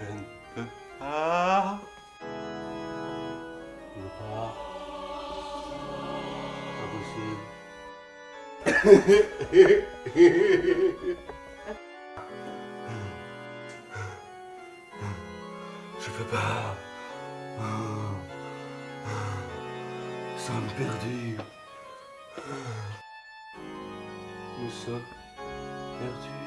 Je ne peux pas. Je ne peux pas. Pas possible. Je peux pas. Sommes perdus. Nous sommes perdus.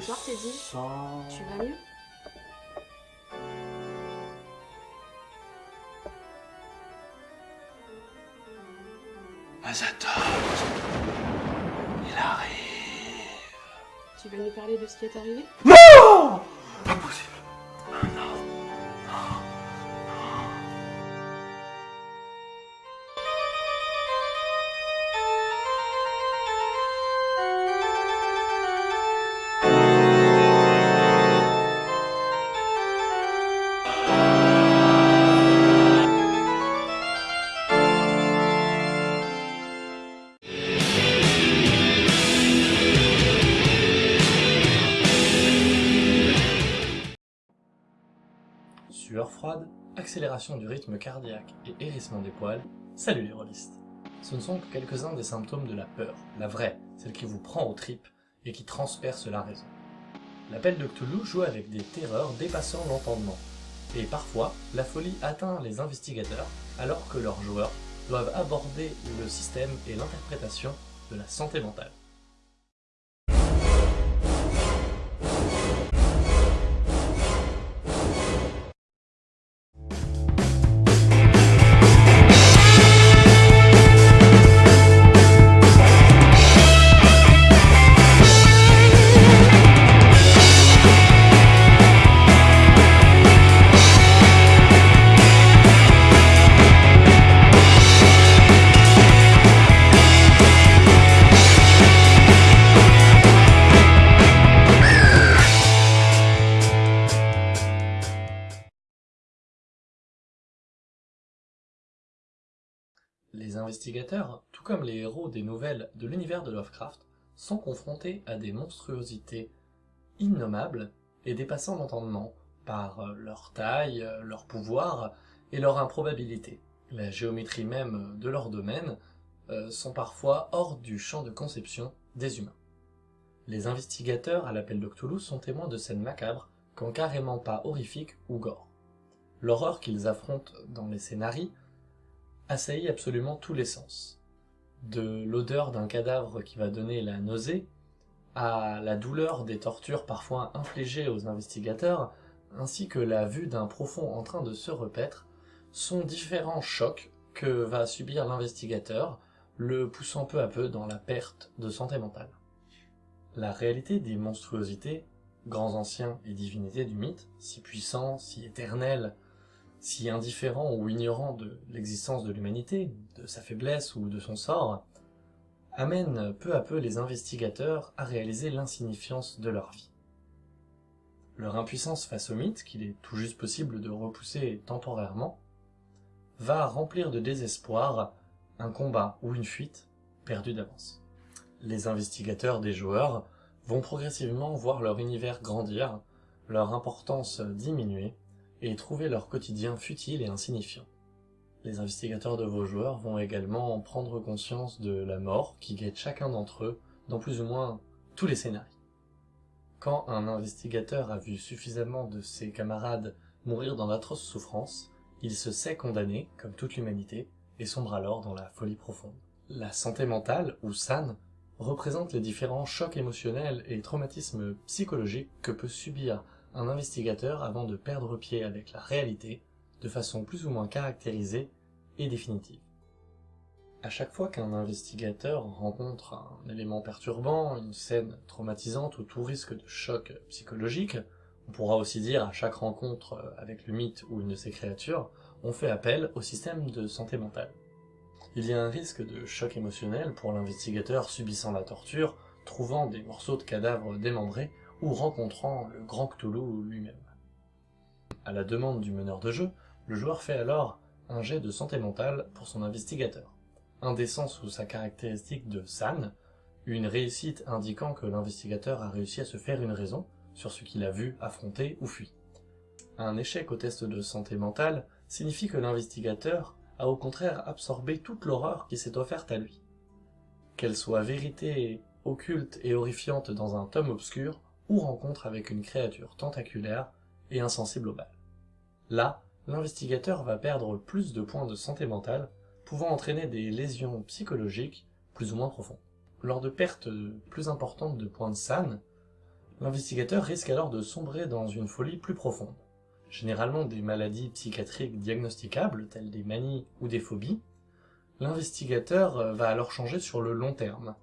Bonsoir, Teddy. Tu vas mieux Azatoth. Il arrive. Tu vas nous parler de ce qui est arrivé Non Sueur froide, accélération du rythme cardiaque et hérissement des poils, salut les rôlistes Ce ne sont que quelques-uns des symptômes de la peur, la vraie, celle qui vous prend aux tripes et qui transperce la raison. L'appel de Cthulhu joue avec des terreurs dépassant l'entendement, et parfois la folie atteint les investigateurs alors que leurs joueurs doivent aborder le système et l'interprétation de la santé mentale. Les investigateurs, tout comme les héros des nouvelles de l'univers de Lovecraft, sont confrontés à des monstruosités innommables et dépassant l'entendement par euh, leur taille, euh, leur pouvoir et leur improbabilité. La géométrie même de leur domaine euh, sont parfois hors du champ de conception des humains. Les investigateurs à l'appel de sont témoins de scènes macabres, quand carrément pas horrifiques ou gore. L'horreur qu'ils affrontent dans les scénarii assaillit absolument tous les sens. De l'odeur d'un cadavre qui va donner la nausée, à la douleur des tortures parfois infligées aux investigateurs, ainsi que la vue d'un profond en train de se repaître, sont différents chocs que va subir l'investigateur, le poussant peu à peu dans la perte de santé mentale. La réalité des monstruosités, grands anciens et divinités du mythe, si puissants, si éternels, si indifférent ou ignorant de l'existence de l'humanité, de sa faiblesse ou de son sort, amène peu à peu les investigateurs à réaliser l'insignifiance de leur vie. Leur impuissance face au mythe, qu'il est tout juste possible de repousser temporairement, va remplir de désespoir un combat ou une fuite perdue d'avance. Les investigateurs des joueurs vont progressivement voir leur univers grandir, leur importance diminuer, et trouver leur quotidien futile et insignifiant. Les investigateurs de vos joueurs vont également prendre conscience de la mort qui guette chacun d'entre eux dans plus ou moins tous les scénarios. Quand un investigateur a vu suffisamment de ses camarades mourir dans d'atroces souffrances, il se sait condamné, comme toute l'humanité, et sombre alors dans la folie profonde. La santé mentale, ou SAN, représente les différents chocs émotionnels et traumatismes psychologiques que peut subir un investigateur avant de perdre pied avec la réalité de façon plus ou moins caractérisée et définitive. À chaque fois qu'un investigateur rencontre un élément perturbant, une scène traumatisante ou tout risque de choc psychologique, on pourra aussi dire à chaque rencontre avec le mythe ou une de ses créatures, on fait appel au système de santé mentale. Il y a un risque de choc émotionnel pour l'investigateur subissant la torture, trouvant des morceaux de cadavres démembrés ou rencontrant le grand Cthulhu lui-même. À la demande du meneur de jeu, le joueur fait alors un jet de santé mentale pour son investigateur. Sens sous sa caractéristique de SAN, une réussite indiquant que l'investigateur a réussi à se faire une raison sur ce qu'il a vu, affronté ou fui. Un échec au test de santé mentale signifie que l'investigateur a au contraire absorbé toute l'horreur qui s'est offerte à lui. Qu'elle soit vérité occulte et horrifiante dans un tome obscur, ou rencontre avec une créature tentaculaire et insensible au mal. Là, l'investigateur va perdre plus de points de santé mentale, pouvant entraîner des lésions psychologiques plus ou moins profondes. Lors de pertes plus importantes de points de SAN, l'investigateur risque alors de sombrer dans une folie plus profonde. Généralement des maladies psychiatriques diagnosticables, telles des manies ou des phobies, l'investigateur va alors changer sur le long terme.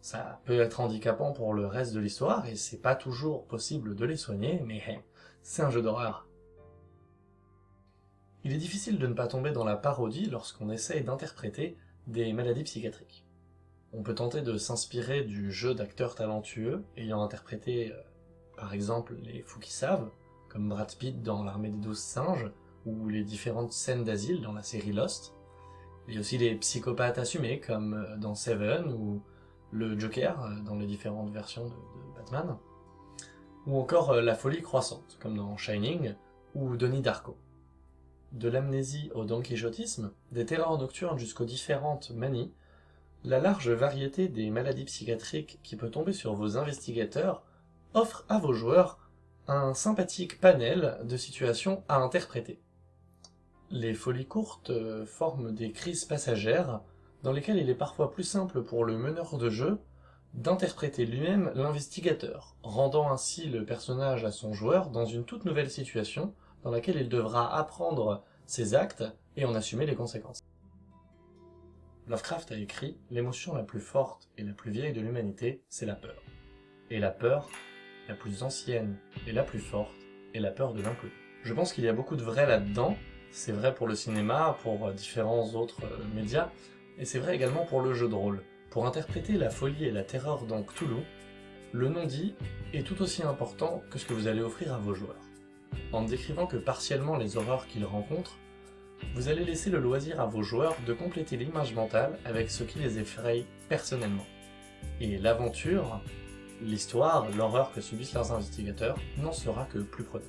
Ça peut être handicapant pour le reste de l'histoire, et c'est pas toujours possible de les soigner, mais c'est un jeu d'horreur. Il est difficile de ne pas tomber dans la parodie lorsqu'on essaye d'interpréter des maladies psychiatriques. On peut tenter de s'inspirer du jeu d'acteurs talentueux ayant interprété, euh, par exemple, les fous qui savent, comme Brad Pitt dans L'armée des douze singes, ou les différentes scènes d'asile dans la série Lost. Il y a aussi les psychopathes assumés, comme euh, dans Seven, ou le Joker, euh, dans les différentes versions de, Batman, ou encore la folie croissante, comme dans Shining, ou Donnie Darko. De l'amnésie au donquichotisme, des terreurs nocturnes jusqu'aux différentes manies, la large variété des maladies psychiatriques qui peut tomber sur vos investigateurs offre à vos joueurs un sympathique panel de situations à interpréter. Les folies courtes euh, forment des crises passagères dans lesquelles il est parfois plus simple pour le meneur de jeu d'interpréter lui-même l'investigateur, rendant ainsi le personnage à son joueur dans une toute nouvelle situation dans laquelle il devra apprendre ses actes et en assumer les conséquences. Lovecraft a écrit « L'émotion la plus forte et la plus vieille de l'humanité, c'est la peur. Et la peur, la plus ancienne et la plus forte, est la peur de l'inconnu. » Je pense qu'il y a beaucoup de vrai là-dedans, c'est vrai pour le cinéma, pour différents autres euh, médias, et c'est vrai également pour le jeu de rôle. Pour interpréter la folie et la terreur dans Cthulhu, le non-dit est tout aussi important que ce que vous allez offrir à vos joueurs. En ne décrivant que partiellement les horreurs qu'ils rencontrent, vous allez laisser le loisir à vos joueurs de compléter l'image mentale avec ce qui les effraie personnellement. Et l'aventure, l'histoire, l'horreur que subissent leurs investigateurs n'en sera que plus prenante.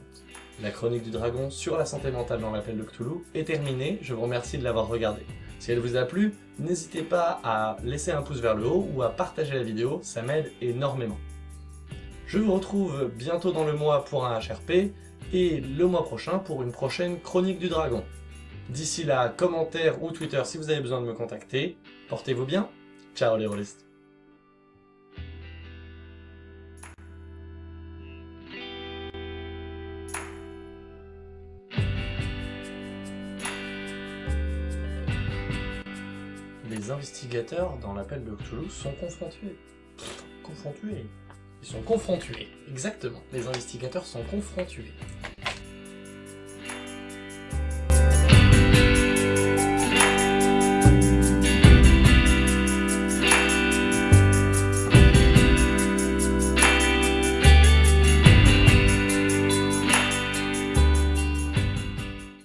La chronique du dragon sur la santé mentale dans l'appel de Cthulhu est terminée, je vous remercie de l'avoir regardée. Si elle vous a plu, n'hésitez pas à laisser un pouce vers le haut ou à partager la vidéo, ça m'aide énormément. Je vous retrouve bientôt dans le mois pour un HRP, et le mois prochain pour une prochaine Chronique du Dragon. D'ici là, commentaire ou Twitter si vous avez besoin de me contacter. Portez-vous bien. Ciao les rôlistes. Les investigateurs dans l'appel de Cthulhu sont confrontés. Confrontés ils sont confrontés, exactement. Les investigateurs sont confrontés